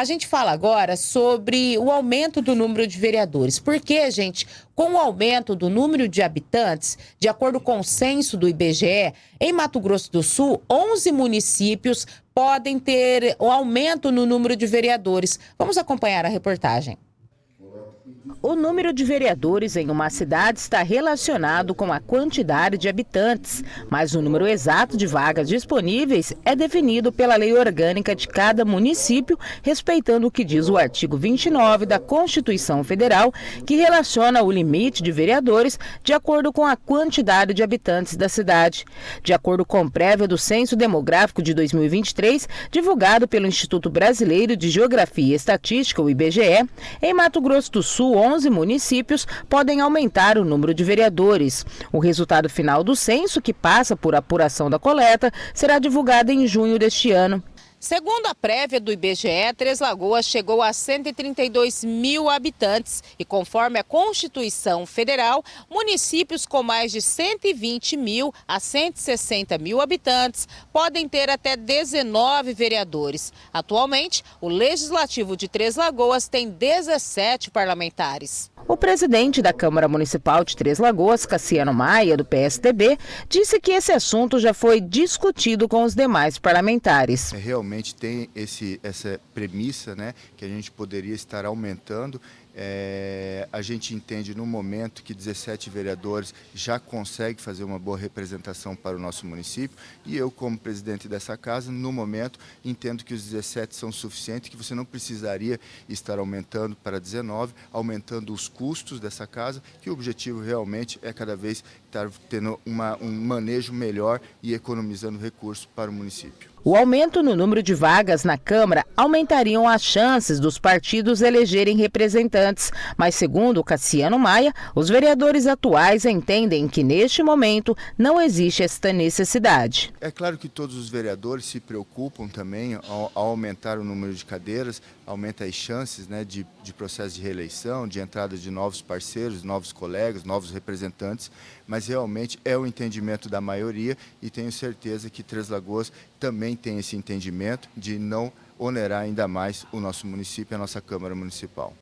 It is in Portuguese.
A gente fala agora sobre o aumento do número de vereadores. Porque, gente, com o aumento do número de habitantes, de acordo com o censo do IBGE, em Mato Grosso do Sul, 11 municípios podem ter o um aumento no número de vereadores. Vamos acompanhar a reportagem. O número de vereadores em uma cidade está relacionado com a quantidade de habitantes, mas o número exato de vagas disponíveis é definido pela lei orgânica de cada município, respeitando o que diz o artigo 29 da Constituição Federal, que relaciona o limite de vereadores de acordo com a quantidade de habitantes da cidade. De acordo com prévia do Censo Demográfico de 2023, divulgado pelo Instituto Brasileiro de Geografia e Estatística, o IBGE, em Mato Grosso do Sul, 11 municípios podem aumentar o número de vereadores. O resultado final do censo, que passa por apuração da coleta, será divulgado em junho deste ano. Segundo a prévia do IBGE, Três Lagoas chegou a 132 mil habitantes e, conforme a Constituição Federal, municípios com mais de 120 mil a 160 mil habitantes podem ter até 19 vereadores. Atualmente, o Legislativo de Três Lagoas tem 17 parlamentares. O presidente da Câmara Municipal de Três Lagoas, Cassiano Maia, do PSDB, disse que esse assunto já foi discutido com os demais parlamentares. É, realmente tem esse, essa premissa né, que a gente poderia estar aumentando é, a gente entende no momento que 17 vereadores já conseguem fazer uma boa representação para o nosso município e eu, como presidente dessa casa, no momento entendo que os 17 são suficientes, que você não precisaria estar aumentando para 19, aumentando os custos dessa casa, que o objetivo realmente é cada vez estar tendo uma, um manejo melhor e economizando recursos para o município. O aumento no número de vagas na Câmara aumentariam as chances dos partidos elegerem representantes, mas segundo Cassiano Maia, os vereadores atuais entendem que neste momento não existe esta necessidade. É claro que todos os vereadores se preocupam também ao, aumentar o número de cadeiras, aumenta as chances né, de, de processo de reeleição, de entrada de novos parceiros, novos colegas, novos representantes, mas realmente é o entendimento da maioria e tenho certeza que Três Lagoas também tem esse entendimento de não onerar ainda mais o nosso município e a nossa Câmara Municipal.